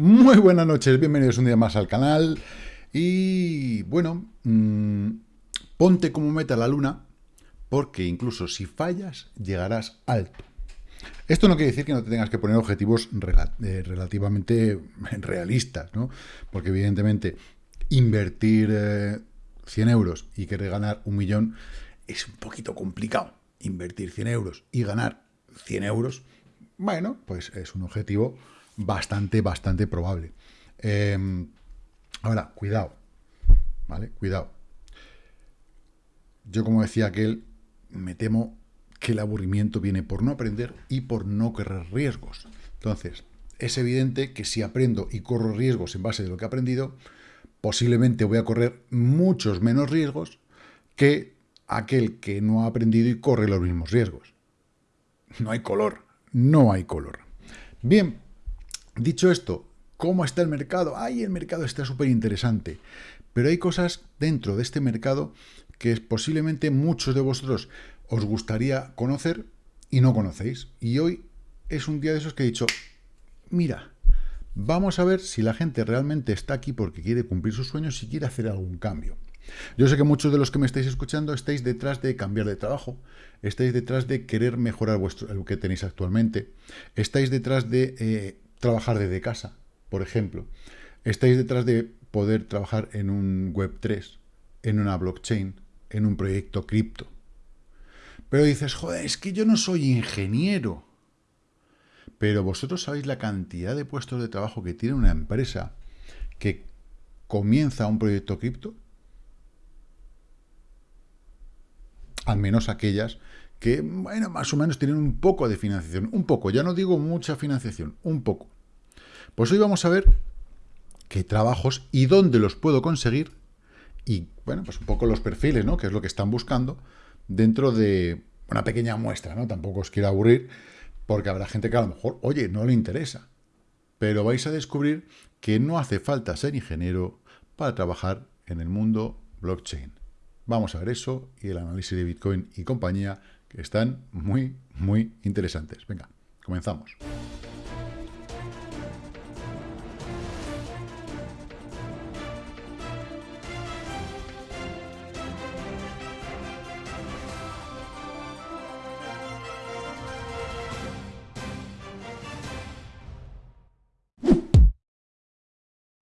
Muy buenas noches, bienvenidos un día más al canal. Y bueno, mmm, ponte como meta la luna, porque incluso si fallas, llegarás alto. Esto no quiere decir que no te tengas que poner objetivos eh, relativamente realistas, ¿no? Porque evidentemente invertir 100 eh, euros y querer ganar un millón es un poquito complicado. Invertir 100 euros y ganar 100 euros, bueno, pues es un objetivo bastante, bastante probable. Em, ahora, cuidado, ¿vale? Cuidado. Yo, como decía aquel, me temo que el aburrimiento viene por no aprender y por no correr riesgos. Entonces, es evidente que si aprendo y corro riesgos en base de lo que he aprendido, posiblemente voy a correr muchos menos riesgos que aquel que no ha aprendido y corre los mismos riesgos. No hay color, no hay color. Bien, dicho esto, ¿cómo está el mercado? Ay, el mercado está súper interesante. Pero hay cosas dentro de este mercado que posiblemente muchos de vosotros os gustaría conocer y no conocéis. Y hoy es un día de esos que he dicho, mira, vamos a ver si la gente realmente está aquí porque quiere cumplir sus sueños y quiere hacer algún cambio. Yo sé que muchos de los que me estáis escuchando estáis detrás de cambiar de trabajo, estáis detrás de querer mejorar vuestro, lo que tenéis actualmente, estáis detrás de eh, trabajar desde casa, por ejemplo, estáis detrás de poder trabajar en un Web3, en una blockchain, en un proyecto cripto. Pero dices, joder, es que yo no soy ingeniero. Pero vosotros sabéis la cantidad de puestos de trabajo que tiene una empresa que comienza un proyecto cripto. al menos aquellas que, bueno, más o menos tienen un poco de financiación, un poco, ya no digo mucha financiación, un poco. Pues hoy vamos a ver qué trabajos y dónde los puedo conseguir y, bueno, pues un poco los perfiles, ¿no?, que es lo que están buscando dentro de una pequeña muestra, ¿no? Tampoco os quiero aburrir, porque habrá gente que a lo mejor, oye, no le interesa. Pero vais a descubrir que no hace falta ser ingeniero para trabajar en el mundo blockchain. Vamos a ver eso y el análisis de Bitcoin y compañía, que están muy, muy interesantes. Venga, comenzamos.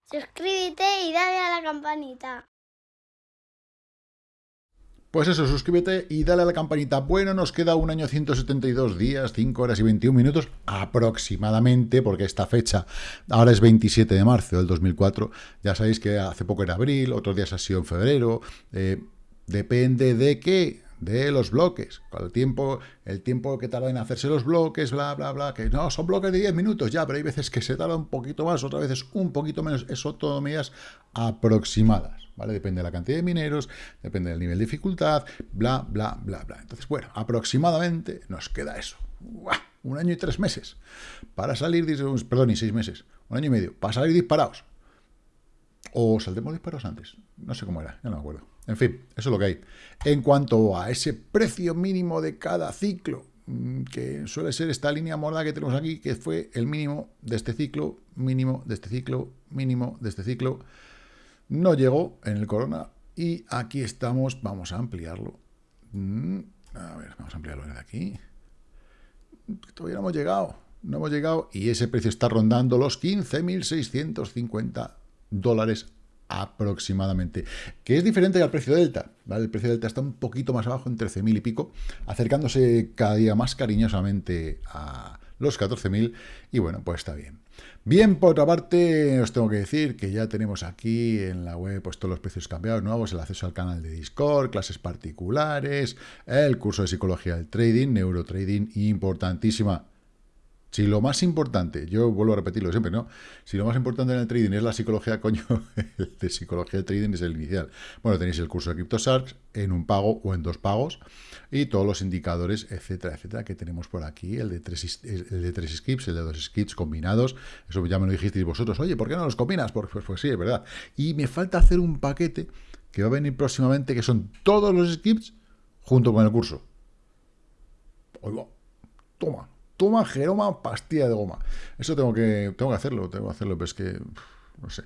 Suscríbete y dale a la campanita. Pues eso, suscríbete y dale a la campanita. Bueno, nos queda un año 172 días, 5 horas y 21 minutos aproximadamente, porque esta fecha ahora es 27 de marzo del 2004. Ya sabéis que hace poco era abril, otros días ha sido en febrero. Eh, depende de qué, de los bloques. El tiempo, el tiempo que tarda en hacerse los bloques, bla, bla, bla, que no, son bloques de 10 minutos ya, pero hay veces que se tarda un poquito más, otras veces un poquito menos. Eso todo medidas aproximadas. ¿vale? Depende de la cantidad de mineros, depende del nivel de dificultad, bla, bla, bla, bla. Entonces, bueno, aproximadamente nos queda eso. Un año y tres meses para salir, perdón, y seis meses, un año y medio, para salir disparados. O saldremos disparados antes, no sé cómo era, ya no me acuerdo. En fin, eso es lo que hay. En cuanto a ese precio mínimo de cada ciclo, mm, que suele ser esta línea morada que tenemos aquí, que fue el mínimo de este ciclo, mínimo de este ciclo, mínimo de este ciclo, no llegó en el Corona y aquí estamos, vamos a ampliarlo. Mm, a ver, vamos a ampliarlo desde aquí. Todavía no hemos llegado, no hemos llegado y ese precio está rondando los 15.650 dólares aproximadamente, que es diferente al precio Delta, ¿vale? El precio Delta está un poquito más abajo, en 13.000 y pico, acercándose cada día más cariñosamente a los 14.000 y bueno, pues está bien. Bien, por otra parte, os tengo que decir que ya tenemos aquí en la web pues, todos los precios cambiados nuevos, el acceso al canal de Discord, clases particulares, el curso de psicología del trading, neurotrading, importantísima si lo más importante, yo vuelvo a repetirlo siempre, ¿no? Si lo más importante en el trading es la psicología, coño, el de psicología del trading es el inicial. Bueno, tenéis el curso de CryptoSharks en un pago o en dos pagos y todos los indicadores, etcétera, etcétera, que tenemos por aquí, el de tres, el de tres skips, el de dos skips combinados, eso ya me lo dijisteis vosotros, oye, ¿por qué no los combinas? Pues, pues, pues sí, es verdad. Y me falta hacer un paquete que va a venir próximamente, que son todos los skips junto con el curso. Oigo, toma, Toma, Jeroma, pastilla de goma. Eso tengo que, tengo que hacerlo, tengo que hacerlo, pero es que, no sé.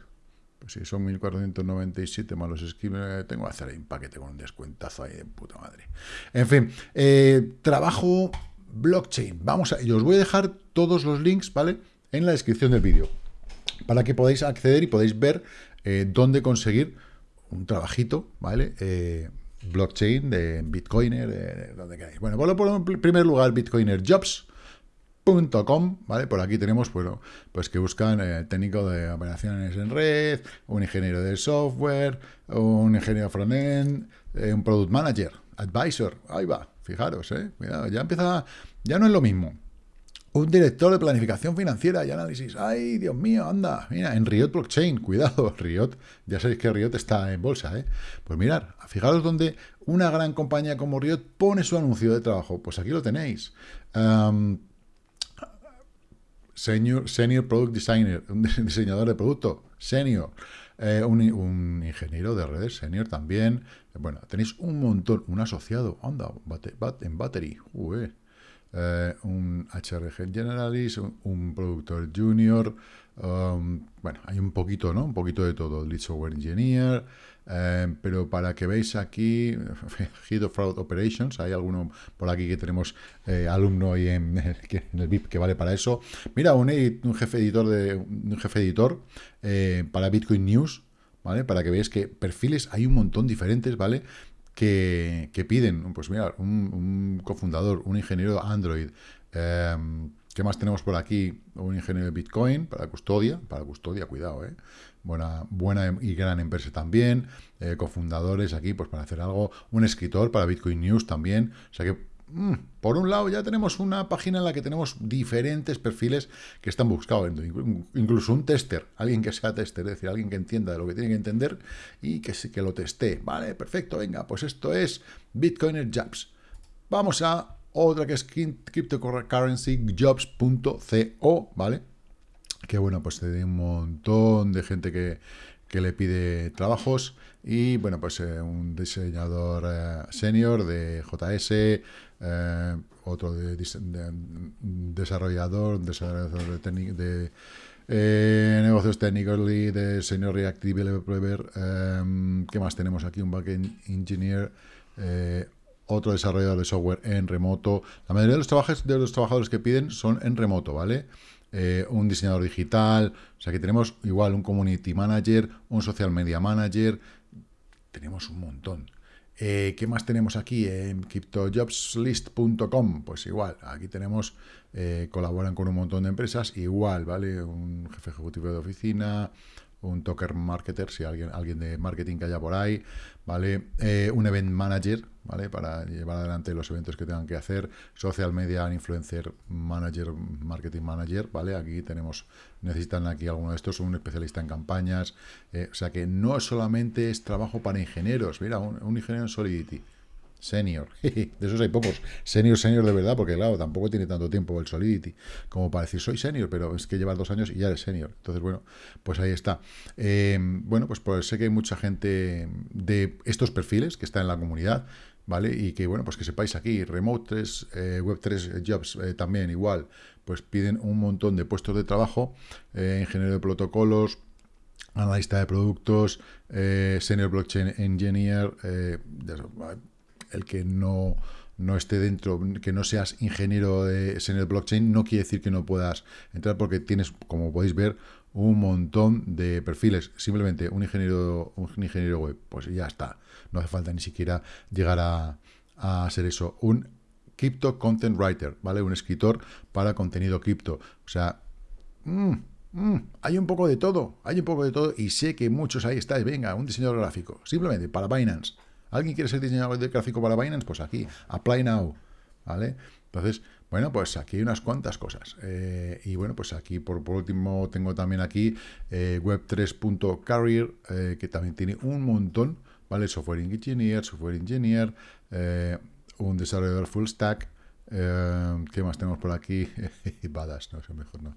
Pues si son 1.497 malos esquemas, tengo que hacer ahí un paquete con un descuentazo ahí de puta madre. En fin, eh, trabajo blockchain. Vamos a, y os voy a dejar todos los links, ¿vale? En la descripción del vídeo. Para que podáis acceder y podáis ver eh, dónde conseguir un trabajito, ¿vale? Eh, blockchain de Bitcoiner, de donde queráis. Bueno, por, en primer lugar, Bitcoiner Jobs ¿vale? Por aquí tenemos, bueno, pues que buscan eh, técnico de operaciones en red, un ingeniero de software, un ingeniero front-end, eh, un product manager, advisor, ahí va, fijaros, eh, ya empieza, ya no es lo mismo. Un director de planificación financiera y análisis. ¡Ay, Dios mío, anda! Mira, en Riot Blockchain, cuidado, Riot, ya sabéis que Riot está en bolsa, ¿eh? Pues mirar, fijaros donde una gran compañía como Riot pone su anuncio de trabajo. Pues aquí lo tenéis. Senior, Product Designer, un diseñador de producto, Senior, eh, un, ingeniero de redes, Senior también. Bueno, tenéis un montón, un asociado, anda, en Battery, eh, un HRG Generalist, un, productor junior, um, bueno, hay un poquito, ¿no? Un poquito de todo, Lead Software Engineer, eh, pero para que veáis aquí, Head of Fraud Operations, hay alguno por aquí que tenemos eh, alumno y en, el VIP que vale para eso. Mira, un, un jefe editor de un jefe editor eh, para Bitcoin News, ¿vale? Para que veáis que perfiles hay un montón diferentes, ¿vale? Que, piden, pues mira, un, cofundador, un ingeniero Android, ¿Qué más tenemos por aquí? Un ingeniero de Bitcoin para custodia, para custodia, cuidado, ¿eh? Buena, buena y gran empresa también, eh, cofundadores aquí pues para hacer algo, un escritor para Bitcoin News también, o sea que mm, por un lado ya tenemos una página en la que tenemos diferentes perfiles que están buscados, incluso un tester, alguien que sea tester, es decir, alguien que entienda de lo que tiene que entender y que, que lo teste, vale, perfecto, venga, pues esto es Bitcoiner Jobs. Vamos a otra que es cryptocurrencyjobs.co, ¿vale? Que bueno, pues tiene un montón de gente que, le pide trabajos y bueno, pues eh, un diseñador eh, senior de JS, eh, otro de, desarrollador, desarrollador de, negocios técnicos, de senior React Developer, ¿qué más tenemos aquí? Un backend engineer, otro desarrollador de software en remoto. La mayoría de los, trabajos, de los trabajadores que piden son en remoto, ¿vale? Eh, un diseñador digital, o sea que tenemos igual un community manager, un social media manager, tenemos un montón. Eh, ¿Qué más tenemos aquí? En cryptojobslist.com, pues igual, aquí tenemos, eh, colaboran con un montón de empresas, igual, ¿vale? Un jefe ejecutivo de oficina, un talker marketer, si alguien, alguien de marketing que haya por ahí, ¿vale? Eh, un event manager, ¿vale? Para llevar adelante los eventos que tengan que hacer, social media, influencer manager, marketing manager, ¿vale? Aquí tenemos, necesitan aquí alguno de estos, un especialista en campañas, eh, o sea que no solamente es trabajo para ingenieros, mira, un ingeniero en Solidity, Senior. de esos hay pocos. Senior, senior de verdad, porque claro, tampoco tiene tanto tiempo el Solidity como para decir soy senior, pero es que llevas dos años y ya eres senior. Entonces, bueno, pues ahí está. Em, bueno, pues, pues sé que hay mucha gente de estos perfiles que está en la comunidad, ¿vale? Y que, bueno, pues que sepáis aquí, Remote 3, eh, Web 3 Jobs eh, también igual, pues piden un montón de puestos de trabajo, eh, ingeniero de protocolos, analista de productos, senior blockchain engineer, el que no, no esté dentro, que no seas ingeniero de senior blockchain, no quiere decir que no puedas entrar porque tienes, como podéis ver, un montón de perfiles. Simplemente un ingeniero, un ingeniero web, pues ya está. No hace falta ni siquiera llegar a, a ser eso. Un Crypto Content Writer, ¿vale? Un escritor para contenido cripto. O sea, mm, mm, hay un poco de todo, hay un poco de todo y sé que muchos ahí estáis. Venga, un diseñador gráfico, simplemente para Binance. ¿Alguien quiere ser diseñador de gráfico para Binance? Pues aquí, Apply Now, ¿vale? Entonces, bueno, pues aquí hay unas cuantas cosas. Eh, y bueno, pues aquí por, último tengo también aquí eh, web3.career, eh, que también tiene un montón, ¿vale? Software Engineer, Software Engineer, un desarrollador full stack, ¿qué más tenemos por aquí? Badass, no sé, mejor no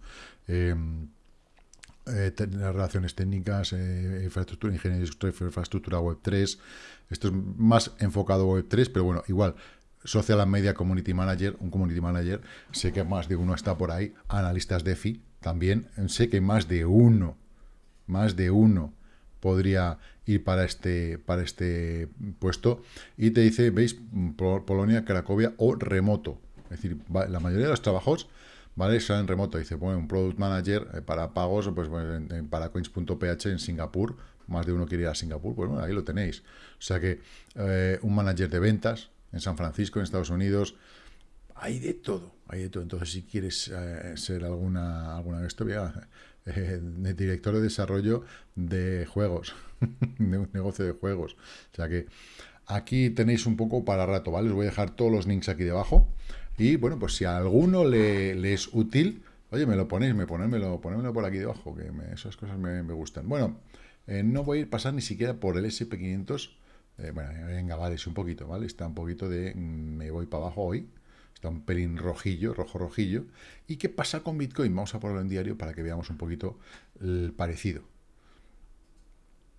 eh, relaciones técnicas, eh, infraestructura, ingeniería de infraestructura web 3. Esto es más enfocado web 3, pero bueno, igual, Social Media Community Manager, un Community Manager, sé que más de uno está por ahí, analistas DeFi, también sé que más de uno, más de uno podría ir para este, para este puesto. Y te dice, veis, Polonia, Cracovia o remoto. Es decir, la mayoría de los trabajos ¿vale? Son en remoto. Dice, bueno, un Product Manager eh, para pagos, pues para coins.ph en Singapur, más de uno quiere ir a Singapur, pues bueno, ahí lo tenéis. O sea que eh, un manager de ventas en San Francisco, en Estados Unidos, hay de todo, hay de todo. Entonces, si quieres eh, ser alguna, alguna de esto, director de desarrollo de juegos, de un negocio de juegos. O sea que aquí tenéis un poco para rato, ¿vale? Os voy a dejar todos los links aquí debajo. Y bueno, pues si a alguno le, es útil, oye, me lo ponéis, me ponérmelo, ponérmelo por aquí debajo, que esas cosas me, gustan. Bueno, eh, no voy a ir pasar ni siquiera por el SP500. Eh, bueno, venga, vale, es un poquito, ¿vale? Está un poquito de mm, me voy para abajo hoy. Está un pelín rojillo, rojo rojillo. ¿Y qué pasa con Bitcoin? Vamos a ponerlo en diario para que veamos un poquito el parecido.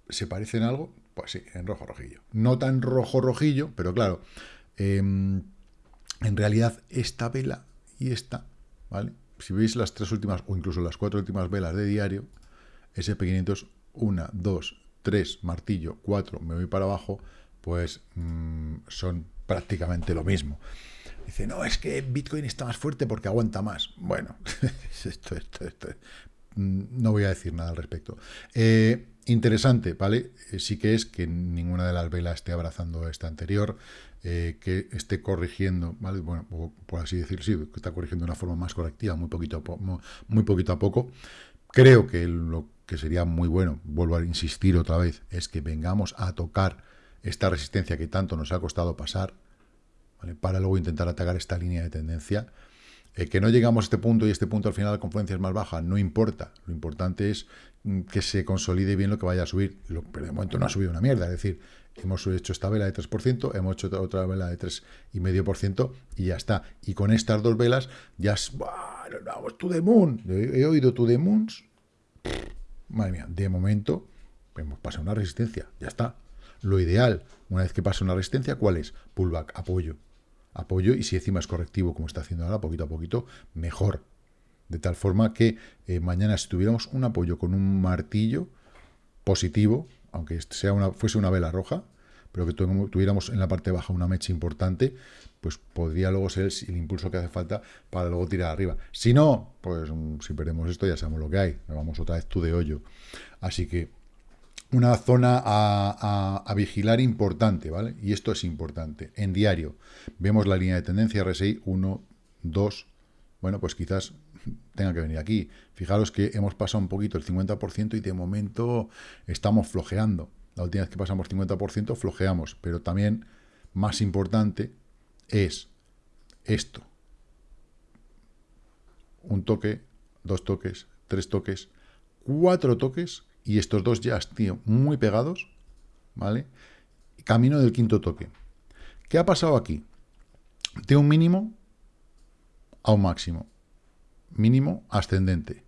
¿Se parece en algo? Pues sí, en rojo rojillo. No tan rojo rojillo, pero claro, eh, en realidad esta vela y esta, ¿vale? Si veis las tres últimas, o incluso las cuatro últimas velas de diario, SP500, una, dos, tres, martillo, cuatro, me voy para abajo, pues mm, son prácticamente lo mismo. Dice, no, es que Bitcoin está más fuerte porque aguanta más. Bueno, esto, esto, esto, mm, no voy a decir nada al respecto. Eh, interesante, ¿vale? Eh, sí que es que ninguna de las velas esté abrazando esta anterior. Eh, que esté corrigiendo, ¿vale? bueno, por así decirlo, sí, que está corrigiendo de una forma más correctiva, muy poquito, a muy poquito a poco. Creo que lo que sería muy bueno, vuelvo a insistir otra vez, es que vengamos a tocar esta resistencia que tanto nos ha costado pasar, para luego intentar atacar esta línea de tendencia. Eh, que no llegamos a este punto y este punto al final la confluencia es más baja, no importa. Lo importante es mm, que se consolide bien lo que vaya a subir. pero de momento no ha subido una mierda. Es decir, hemos hecho esta vela de 3%, hemos hecho otra vela de 3,5% y ya está. Y con estas dos velas ya es... Vamos, to the moon. He oído to the moons. Madre mía, de momento hemos pasado una resistencia. Ya está. Lo ideal, una vez que pasa una resistencia, ¿cuál es? Pullback, apoyo. Apoyo y si encima es correctivo, como está haciendo ahora, poquito a poquito, mejor. De tal forma que eh, mañana si tuviéramos un apoyo con un martillo positivo, aunque sea una, fuese una vela roja, pero que tuviéramos en la parte baja una mecha importante, pues podría luego ser el, impulso que hace falta para luego tirar arriba. Si no, pues mm, si perdemos esto ya sabemos lo que hay, vamos otra vez tú de hoyo. Así que una zona a, vigilar importante, ¿vale? Y esto es importante. En diario vemos la línea de tendencia RSI 1, 2, bueno, pues quizás tenga que venir aquí. Fijaros que hemos pasado un poquito el 50% y de momento estamos flojeando. La última vez que pasamos 50% flojeamos, pero también más importante es esto. Un toque, dos toques, tres toques, cuatro toques y estos dos ya tío, muy pegados, ¿vale? Camino del quinto toque. ¿Qué ha pasado aquí? De un mínimo a un máximo mínimo ascendente.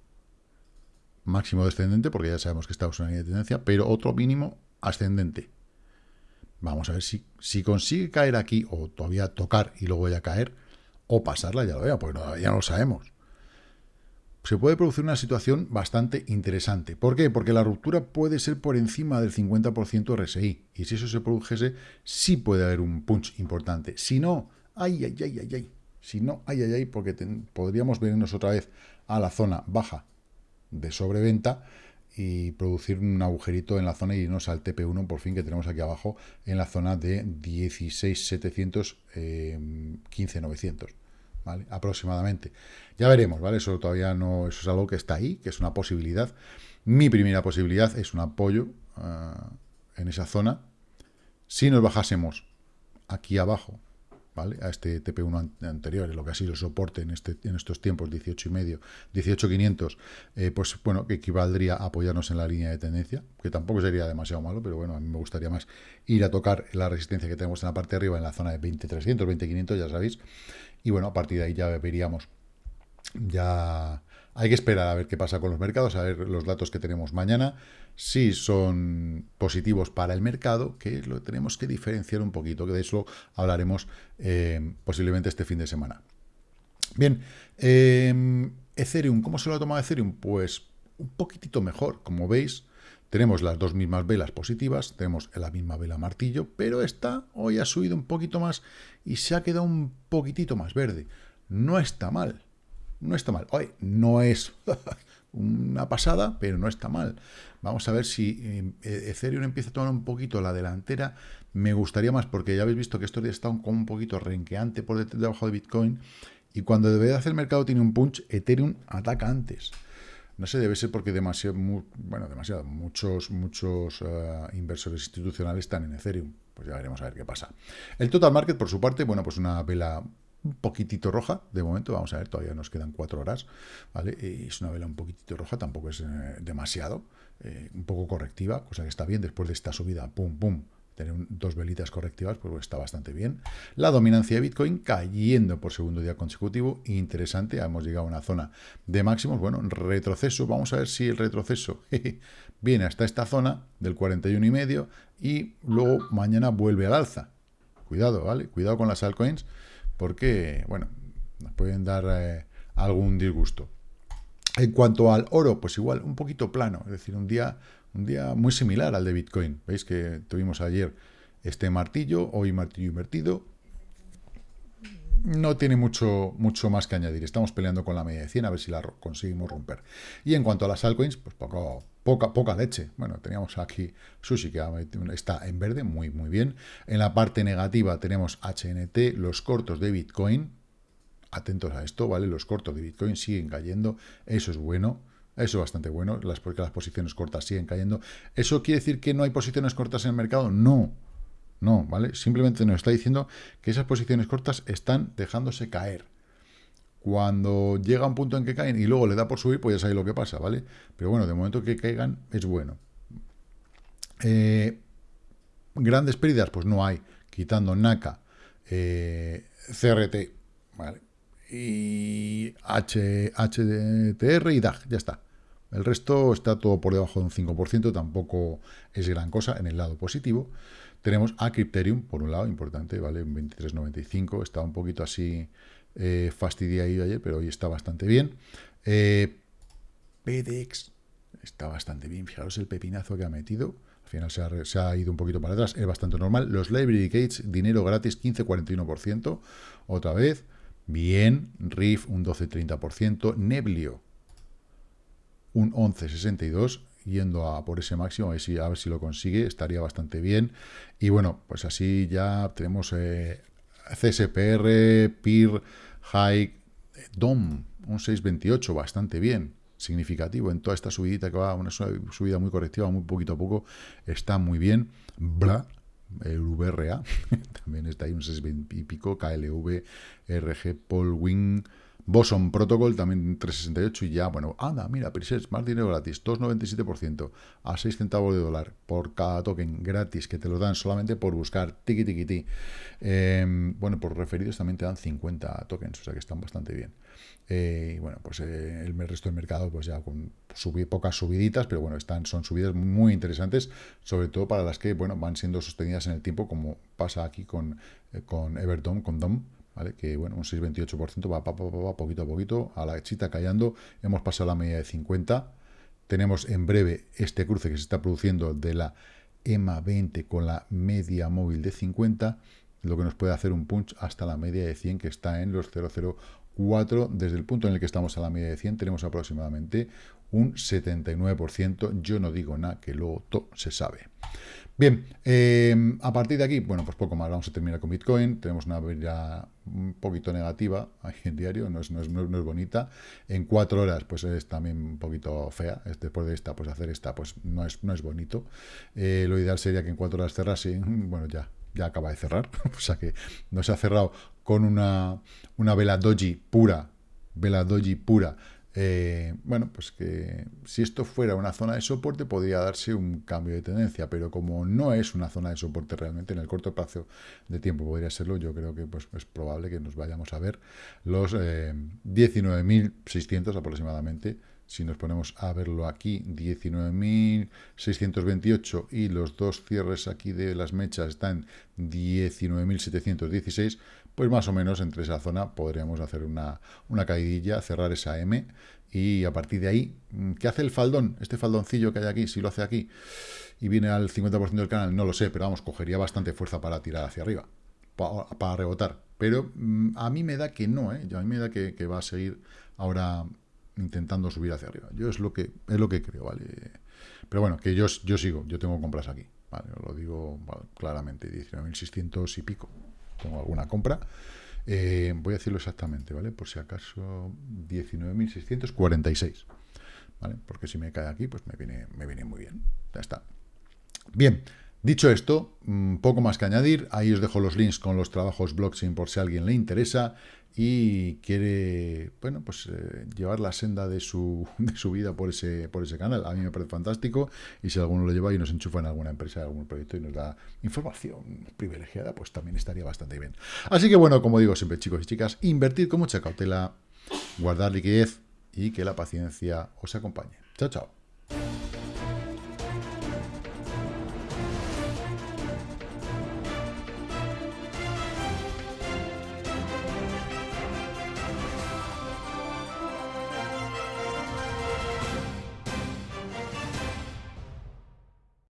Máximo descendente, porque ya sabemos que estamos en una línea de tendencia, pero otro mínimo ascendente. Vamos a ver si, si consigue caer aquí, o todavía tocar y luego ya caer, o pasarla, ya lo vea, pues ya no lo sabemos. Se puede producir una situación bastante interesante. ¿Por qué? Porque la ruptura puede ser por encima del 50% RSI. Y si eso se produjese, sí puede haber un punch importante. Si no, ay, ay, ay, ay, ay. Si no, ay, ay, ay, porque podríamos venirnos otra vez a la zona baja de sobreventa y producir un agujerito en la zona y irnos al TP1 por fin que tenemos aquí abajo en la zona de 16.700, eh, 15.900, ¿vale? Aproximadamente. Ya veremos, ¿vale? Eso todavía no, eso es algo que está ahí, que es una posibilidad. Mi primera posibilidad es un apoyo ah, en esa zona. Si nos bajásemos aquí abajo a este TP1 anterior, lo que ha sido el soporte en, este, en estos tiempos, 18 y medio, 18.500, eh, pues bueno, que equivaldría a apoyarnos en la línea de tendencia, que tampoco sería demasiado malo, pero bueno, a mí me gustaría más ir a tocar la resistencia que tenemos en la parte de arriba, en la zona de 20.300, 20.500, ya sabéis, y bueno, a partir de ahí ya veríamos ya Hay que esperar a ver qué pasa con los mercados, a ver los datos que tenemos mañana, si son positivos para el mercado, que lo tenemos que diferenciar un poquito, que de eso hablaremos eh, posiblemente este fin de semana. Bien, eh, Ethereum, ¿cómo se lo ha tomado Ethereum? Pues un poquitito mejor, como veis, tenemos las dos mismas velas positivas, tenemos la misma vela martillo, pero esta hoy ha subido un poquito más y se ha quedado un poquitito más verde. No está mal, no está mal. Hoy no es una pasada, pero no está mal. Vamos a ver si eh, Ethereum empieza a tomar un poquito la delantera. Me gustaría más, porque ya habéis visto que estos días está un, un poquito renqueante por debajo de Bitcoin, y cuando de hacer el mercado tiene un punch, Ethereum ataca antes. No sé, debe ser porque demasiado, bueno, demasiado, muchos, muchos uh, inversores institucionales están en Ethereum. Pues ya veremos a ver qué pasa. El total market, por su parte, bueno, pues una vela un poquitito roja, de momento, vamos a ver, todavía nos quedan cuatro horas, ¿vale? Y es una vela un poquitito roja, tampoco es eh, demasiado, eh, un poco correctiva, cosa que está bien después de esta subida, pum, pum, tener dos velitas correctivas, pues está bastante bien. La dominancia de Bitcoin cayendo por segundo día consecutivo, interesante, hemos llegado a una zona de máximos, bueno, retroceso, vamos a ver si el retroceso viene hasta esta zona del 41 y medio y luego mañana vuelve al alza. Cuidado, ¿vale? Cuidado con las altcoins porque, bueno, nos pueden dar eh, algún disgusto. En cuanto al oro, pues igual, un poquito plano, es decir, un día un día muy similar al de Bitcoin. Veis que tuvimos ayer este martillo, hoy martillo invertido. No tiene mucho, mucho más que añadir. Estamos peleando con la media de 100 a ver si la conseguimos romper. Y en cuanto a las altcoins, pues poco, poca, poca leche. Bueno, teníamos aquí Sushi que está en verde, muy, muy bien. En la parte negativa tenemos HNT, los cortos de Bitcoin. Atentos a esto, ¿vale? Los cortos de Bitcoin siguen cayendo. Eso es bueno. Eso es bastante bueno, las, porque las posiciones cortas siguen cayendo. ¿Eso quiere decir que no hay posiciones cortas en el mercado? No, no, ¿vale? Simplemente nos está diciendo que esas posiciones cortas están dejándose caer. Cuando llega un punto en que caen y luego le da por subir, pues ya sabéis lo que pasa, ¿vale? Pero bueno, de momento que caigan es bueno. Eh, grandes pérdidas, pues no hay, quitando NACA, eh, CRT, ¿vale? Y H, HDTR y DAG, ya está. El resto está todo por debajo de un 5%, tampoco es gran cosa en el lado positivo. Tenemos a Crypterium, por un lado, importante, ¿vale? Un 23.95, está un poquito así eh, fastidiado ayer, pero hoy está bastante bien. Eh, PDX está bastante bien, fijaros el pepinazo que ha metido. Al final se ha, ido un poquito para atrás, es bastante normal. Los Library Gates, dinero gratis, 15,41%, otra vez. Bien, Riff un 12,30%, Neblio un 11,62, yendo a por ese máximo, a ver, si, a ver si lo consigue, estaría bastante bien. Y bueno, pues así ya tenemos eh, CSPR, PIR, High, DOM, un 6,28, bastante bien, significativo en toda esta subidita que va, una subida muy correctiva, muy poquito a poco, está muy bien. Bla, el VRA, también está ahí un 6,20 y pico, KLV, RG, Polwing, Boson Protocol también 368 y ya, bueno, anda, mira, presets, más dinero gratis, 2,97% a 6 centavos de dólar por cada token gratis que te lo dan solamente por buscar tiki tiki ti. Eh, bueno, por referidos también te dan 50 tokens, o sea que están bastante bien. Eh, y bueno, pues eh, el resto del mercado, pues ya con pocas subiditas, pero bueno, están, son subidas muy interesantes, sobre todo para las que, bueno, van siendo sostenidas en el tiempo, como pasa aquí con, eh, con Everton, con DOM, Que, bueno, un 6,28% va, va, poquito a poquito, a la chita callando, hemos pasado la media de 50, tenemos en breve este cruce que se está produciendo de la EMA 20 con la media móvil de 50, lo que nos puede hacer un punch hasta la media de 100 que está en los 0,04. Desde el punto en el que estamos a la media de 100 tenemos aproximadamente un 79%. Yo no digo nada, que luego todo se sabe. Bien, eh, a partir de aquí, bueno, pues poco más. Vamos a terminar con Bitcoin. Tenemos una vela un poquito negativa en diario, no es, no, es, no es, bonita. En cuatro horas, pues es también un poquito fea. Después de esta, pues hacer esta, pues no es, no es bonito. Eh, lo ideal sería que en cuatro horas cerrase. Bueno, ya, ya acaba de cerrar. o sea que no se ha cerrado con una, una vela doji pura, vela doji pura, eh, bueno, pues que si esto fuera una zona de soporte podría darse un cambio de tendencia, pero como no es una zona de soporte realmente en el corto plazo de tiempo podría serlo, yo creo que pues, es probable que nos vayamos a ver los 19.600 eh, aproximadamente. Si nos ponemos a verlo aquí, 19.628 y los dos cierres aquí de las mechas están 19.716, pues más o menos entre esa zona podríamos hacer una, una caidilla, cerrar esa M y a partir de ahí, ¿qué hace el faldón? Este faldoncillo que hay aquí, si lo hace aquí y viene al 50% del canal, no lo sé, pero vamos, cogería bastante fuerza para tirar hacia arriba, para, rebotar. Pero mm, a mí me da que no, ¿eh? a mí me da que, va a seguir ahora intentando subir hacia arriba. Yo es lo que es lo que creo, ¿vale? Pero bueno, que yo, yo sigo, yo tengo compras aquí, ¿vale? lo digo claramente, 19.600 y pico. Tengo alguna compra. Eh, voy a decirlo exactamente, ¿vale? Por si acaso 19.646, ¿vale? Porque si me cae aquí, pues me viene, me viene muy bien. Ya está. Bien, dicho esto, mm, poco más que añadir. Ahí os dejo los links con los trabajos blockchain por si a alguien le interesa y quiere, bueno, pues eh, llevar la senda de su, de su vida por ese, por ese canal. A mí me parece fantástico y si alguno lo lleva y nos enchufa en alguna empresa, algún proyecto y nos da información privilegiada, pues también estaría bastante bien. Así que bueno, como digo siempre chicos y chicas, invertir con mucha cautela, guardar liquidez y que la paciencia os acompañe. Chao, chao.